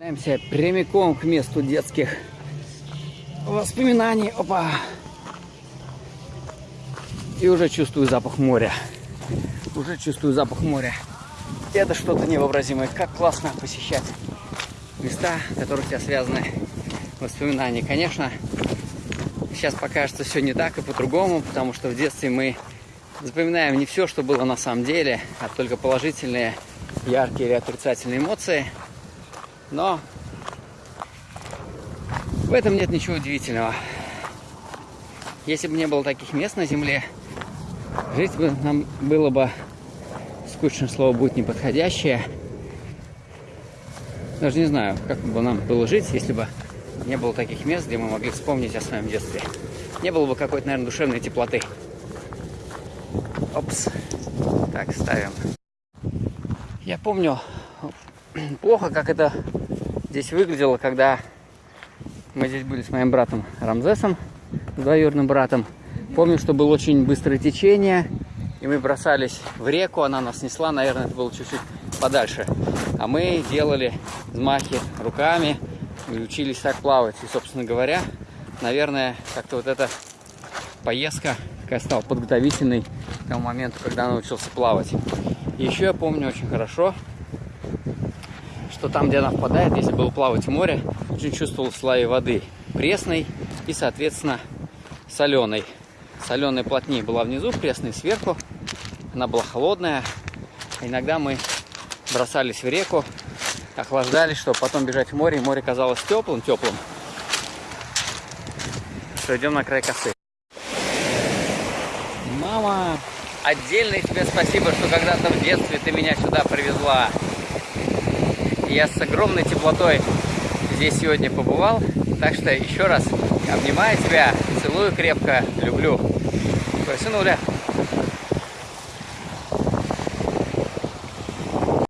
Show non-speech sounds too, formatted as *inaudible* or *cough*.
Отправляемся прямиком к месту детских воспоминаний. Опа! И уже чувствую запах моря. Уже чувствую запах моря. Это что-то невообразимое. Как классно посещать места, в которых у тебя связаны воспоминания. Конечно, сейчас покажется все не так и по-другому, потому что в детстве мы запоминаем не все, что было на самом деле, а только положительные, яркие или отрицательные эмоции. Но в этом нет ничего удивительного. Если бы не было таких мест на Земле, жить бы нам было бы скучное слово будет неподходящее. Даже не знаю, как бы нам было жить, если бы не было таких мест, где мы могли вспомнить о своем детстве. Не было бы какой-то, наверное, душевной теплоты. Опс. Так, ставим. Я помню *clears throat* плохо, как это здесь выглядело, когда мы здесь были с моим братом Рамзесом, двоюродным братом. Помню, что было очень быстрое течение, и мы бросались в реку, она нас несла, наверное, это было чуть-чуть подальше. А мы делали взмахи руками и учились так плавать. И, собственно говоря, наверное, как-то вот эта поездка такая стала подготовительной к тому моменту, когда научился плавать. И еще я помню очень хорошо, что там, где она впадает, если было плавать в море, очень чувствовал слои воды пресной и, соответственно, соленой. Соленая плотнее была внизу, пресная сверху. Она была холодная. Иногда мы бросались в реку, охлаждались, чтобы потом бежать в море. И море казалось теплым-теплым. Что идем на край косы. Мама, отдельное тебе спасибо, что когда-то в детстве ты меня сюда привезла. Я с огромной теплотой здесь сегодня побывал. Так что еще раз обнимаю тебя, целую крепко, люблю. Просынуля.